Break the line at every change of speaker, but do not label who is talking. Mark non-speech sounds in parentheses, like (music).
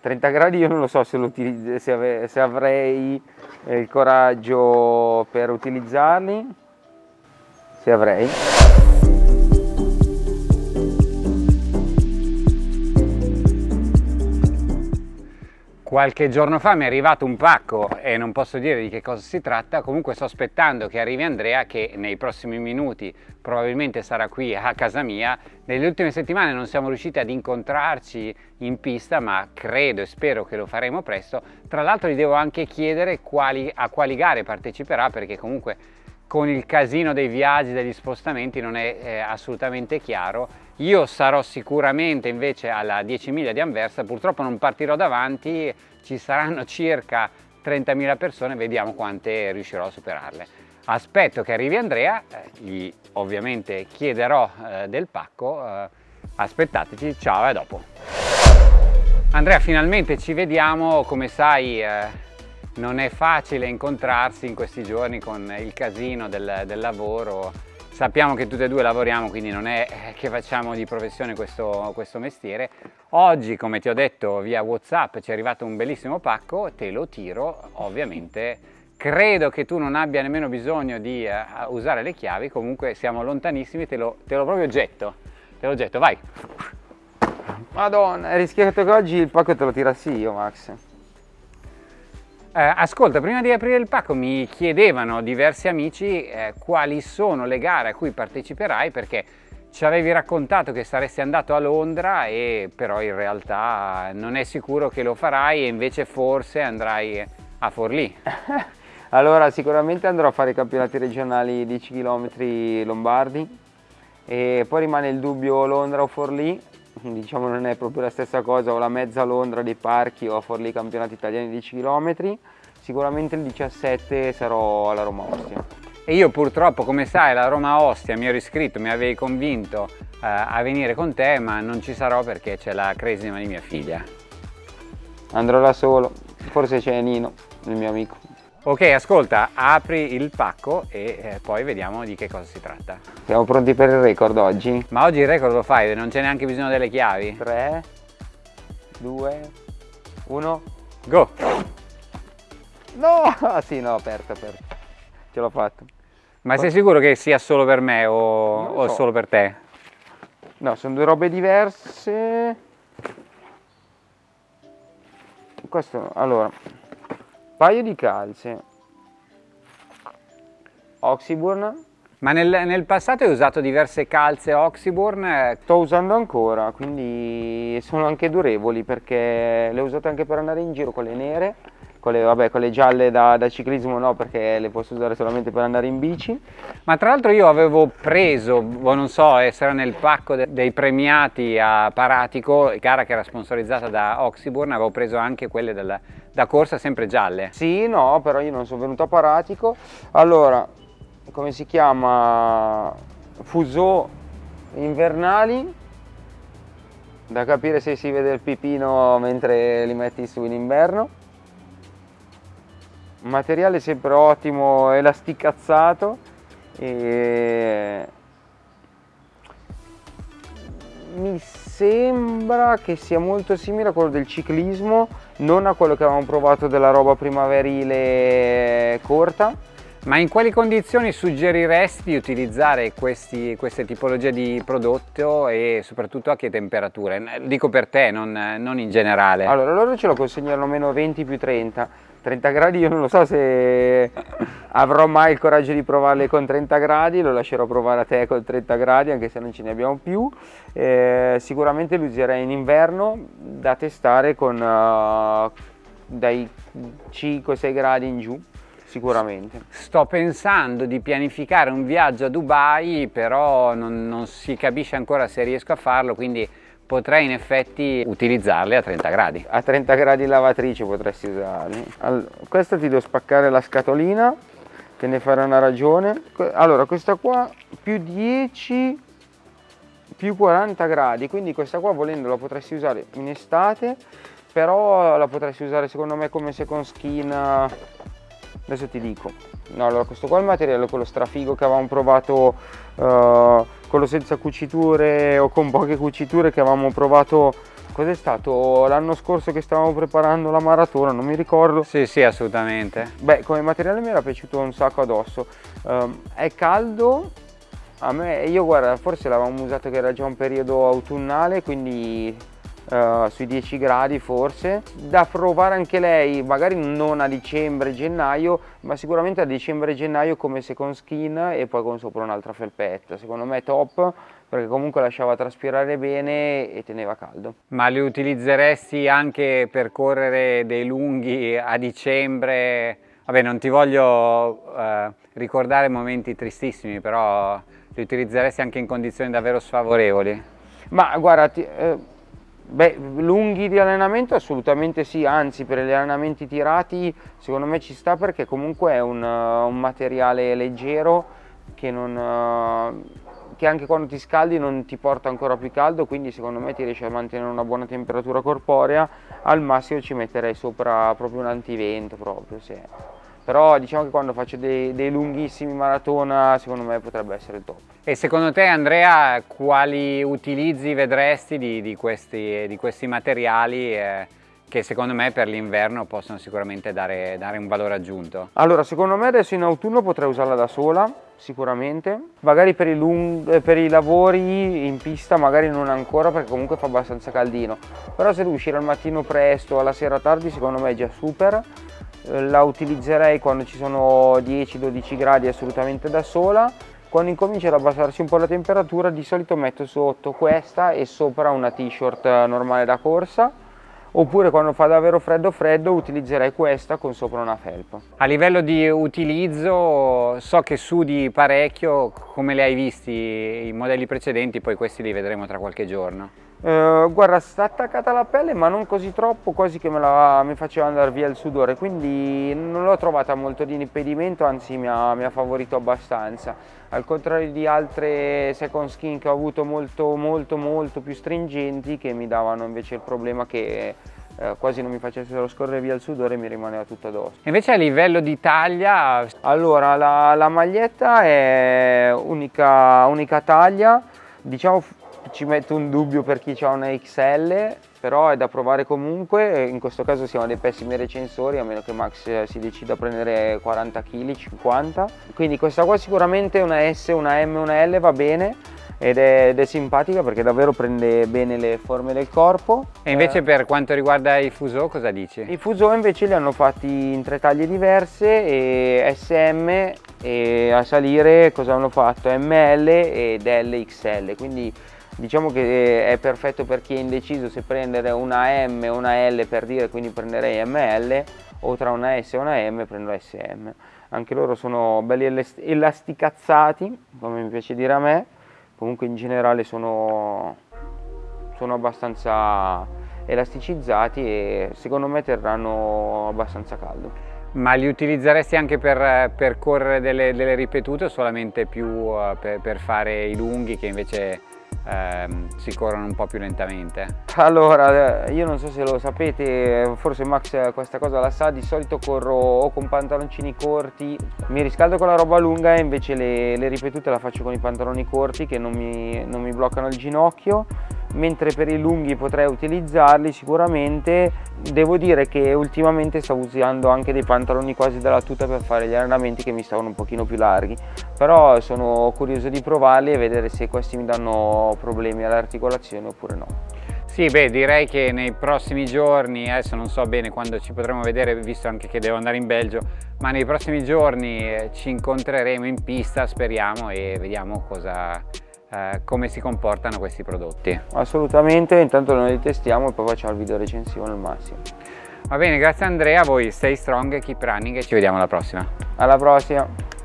30 gradi io non lo so se, se, ave se avrei eh, il coraggio per utilizzarli, se avrei.
Qualche giorno fa mi è arrivato un pacco e non posso dire di che cosa si tratta, comunque sto aspettando che arrivi Andrea che nei prossimi minuti probabilmente sarà qui a casa mia. Nelle ultime settimane non siamo riusciti ad incontrarci in pista ma credo e spero che lo faremo presto. Tra l'altro gli devo anche chiedere quali, a quali gare parteciperà perché comunque con il casino dei viaggi, degli spostamenti non è eh, assolutamente chiaro. Io sarò sicuramente invece alla 10 miglia di Anversa, purtroppo non partirò davanti, ci saranno circa 30.000 persone, vediamo quante riuscirò a superarle. Aspetto che arrivi Andrea, eh, gli ovviamente chiederò eh, del pacco, eh, aspettateci, ciao e a dopo. Andrea finalmente ci vediamo, come sai eh, non è facile incontrarsi in questi giorni con il casino del, del lavoro. Sappiamo che tutti e due lavoriamo quindi non è che facciamo di professione questo, questo, mestiere. Oggi come ti ho detto via whatsapp ci è arrivato un bellissimo pacco te lo tiro ovviamente. Credo che tu non abbia nemmeno bisogno di uh, usare le chiavi comunque siamo lontanissimi te lo, te lo proprio getto te lo getto vai.
Madonna hai rischiato che oggi il pacco te lo tirassi io Max
eh, ascolta, prima di aprire il pacco mi chiedevano diversi amici eh, quali sono le gare a cui parteciperai perché ci avevi raccontato che saresti andato a Londra e però in realtà non è sicuro che lo farai e invece forse andrai a Forlì. (laughs)
allora sicuramente andrò a fare i campionati regionali 10 km lombardi e poi rimane il dubbio Londra o Forlì (laughs) diciamo non è proprio la stessa cosa, ho la mezza Londra dei parchi o a Forlì campionati italiani 10 km, sicuramente il 17 sarò alla Roma Ostia.
E io purtroppo, come sai, alla Roma Ostia mi ero iscritto, mi avevi convinto eh, a venire con te, ma non ci sarò perché c'è la cresima di mia figlia.
Andrò da solo, forse c'è Nino, il mio amico.
Ok, ascolta, apri il pacco e eh, poi vediamo di che cosa si tratta.
Siamo pronti per il record oggi?
Ma oggi il record lo fai, non c'è neanche bisogno delle chiavi?
3, 2, 1,
go!
No! Ah, sì, no, aperto, aperto. Ce l'ho fatto.
Ma sei sicuro che sia solo per me o, o so. solo per te?
No, sono due robe diverse. Questo, allora, paio di calze. Oxyburn.
Ma nel, nel, passato hai usato diverse calze Oxyburn?
Sto usando ancora, quindi sono anche durevoli perché le ho usate anche per andare in giro con le nere, con le, vabbè, con le gialle da, da, ciclismo no perché le posso usare solamente per andare in bici.
Ma tra l'altro io avevo preso, boh, non so, essere nel pacco de, dei premiati a Paratico, gara che era sponsorizzata da Oxyburn, avevo preso anche quelle della, da corsa sempre gialle?
Sì, no, però io non sono venuto a Paratico. Allora, come si chiama? Fuso invernali. Da capire se si vede il pipino mentre li metti su in inverno. Materiale sempre ottimo, elasticazzato. E mi sembra che sia molto simile a quello del ciclismo, non a quello che avevamo provato della roba primaverile corta.
Ma in quali condizioni suggeriresti di utilizzare questi, queste tipologie di prodotto e soprattutto a che temperature? Dico per te, non, non in generale.
Allora, loro ce lo consegnano meno 20 più 30 30 gradi io non lo so se avrò mai il coraggio di provarle con 30 gradi, lo lascerò provare a te con 30 gradi anche se non ce ne abbiamo più. Eh, sicuramente lo userei in inverno da testare con uh, dai 5-6 gradi in giù sicuramente.
Sto pensando di pianificare un viaggio a Dubai però non, non si capisce ancora se riesco a farlo quindi potrei in effetti utilizzarle a 30 gradi.
A 30 gradi lavatrice potresti usarli. Allora, questa ti devo spaccare la scatolina, te ne farò una ragione. Allora, questa qua più 10 più 40 gradi, quindi questa qua volendo la potresti usare in estate, però la potresti usare secondo me come second skin, adesso ti dico. No, allora questo qua è il materiale, quello strafigo che avevamo provato uh, quello senza cuciture o con poche cuciture che avevamo provato cos'è stato l'anno scorso che stavamo preparando la maratona, non mi ricordo.
Sì, sì, assolutamente.
Beh, come materiale mi era piaciuto un sacco addosso. Um, è caldo, a me, io guarda, forse l'avevamo usato che era già un periodo autunnale, quindi uh, sui 10 gradi forse. Da provare anche lei, magari non a dicembre-gennaio, ma sicuramente a dicembre-gennaio come second skin e poi con sopra un'altra felpetta. Secondo me è top perché comunque lasciava traspirare bene e teneva caldo.
Ma li utilizzeresti anche per correre dei lunghi a dicembre? Vabbè, non ti voglio eh, ricordare momenti tristissimi, però li utilizzeresti anche in condizioni davvero sfavorevoli?
Ma guarda, ti, eh, beh, lunghi di allenamento assolutamente sì, anzi per gli allenamenti tirati secondo me ci sta perché comunque è un, un materiale leggero che non che anche quando ti scaldi non ti porta ancora più caldo, quindi secondo me ti riesci a mantenere una buona temperatura corporea, al massimo ci metterei sopra proprio un antivento proprio, sì. Però diciamo che quando faccio dei, dei lunghissimi maratona secondo me potrebbe essere il top.
E secondo te Andrea quali utilizzi vedresti di, di, questi, di questi, materiali? Eh che secondo me per l'inverno possono sicuramente dare, dare, un valore aggiunto.
Allora, secondo me adesso in autunno potrei usarla da sola, sicuramente. Magari per i, lung per i lavori in pista magari non ancora perché comunque fa abbastanza caldino. Però se devo uscire al mattino presto o alla sera tardi secondo me è già super. Eh, la utilizzerei quando ci sono 10-12 gradi assolutamente da sola. Quando incomincia ad abbassarsi un po' la temperatura di solito metto sotto questa e sopra una t-shirt normale da corsa oppure quando fa davvero freddo freddo utilizzerei questa con sopra una felpa.
A livello di utilizzo so che sudi parecchio, come li hai visti i modelli precedenti, poi questi li vedremo tra qualche giorno.
Uh, guarda, sta attaccata alla pelle ma non così troppo, quasi che me la, mi faceva andare via il sudore, quindi non l'ho trovata molto di impedimento, anzi mi ha, mi ha, favorito abbastanza. Al contrario di altre second skin che ho avuto molto molto molto più stringenti che mi davano invece il problema che eh, quasi non mi facessero scorrere via il sudore e mi rimaneva tutto addosso.
Invece a livello di taglia?
Allora, la, la maglietta è unica, unica taglia, diciamo ci metto un dubbio per chi ha una XL, però è da provare comunque, in questo caso siamo dei pessimi recensori, a meno che Max si decida a prendere 40 kg, 50. Quindi questa qua sicuramente una S, una M, una L va bene, ed è, ed è, simpatica perché davvero prende bene le forme del corpo.
E invece eh, per quanto riguarda i Fuso cosa dici?
I Fuso invece li hanno fatti in tre taglie diverse e SM e a salire cosa hanno fatto? ML ed LXL, quindi diciamo che è perfetto per chi è indeciso se prendere una M o una L per dire quindi prenderei ML o tra una S e una M prendo SM anche loro sono belli elasticazzati come mi piace dire a me comunque in generale sono, sono abbastanza elasticizzati e secondo me terranno abbastanza caldo.
Ma li utilizzeresti anche per, per correre delle, delle, ripetute o solamente più uh, per, per, fare i lunghi che invece ehm, si corrono un po' più lentamente?
Allora, io non so se lo sapete, forse Max questa cosa la sa, di solito corro o con pantaloncini corti, mi riscaldo con la roba lunga e invece le, le ripetute la faccio con i pantaloni corti che non mi, non mi bloccano il ginocchio mentre per i lunghi potrei utilizzarli sicuramente. Devo dire che ultimamente stavo usando anche dei pantaloni quasi dalla tuta per fare gli allenamenti che mi stavano un pochino più larghi. Però sono curioso di provarli e vedere se questi mi danno problemi all'articolazione oppure no.
Sì, beh, direi che nei prossimi giorni, adesso non so bene quando ci potremo vedere, visto anche che devo andare in Belgio, ma nei prossimi giorni ci incontreremo in pista, speriamo, e vediamo cosa, eh, come si comportano questi prodotti.
Assolutamente, intanto noi li testiamo e poi facciamo il video recensione al massimo.
Va bene, grazie Andrea, voi stay strong, keep running e ci vediamo alla prossima.
Alla prossima!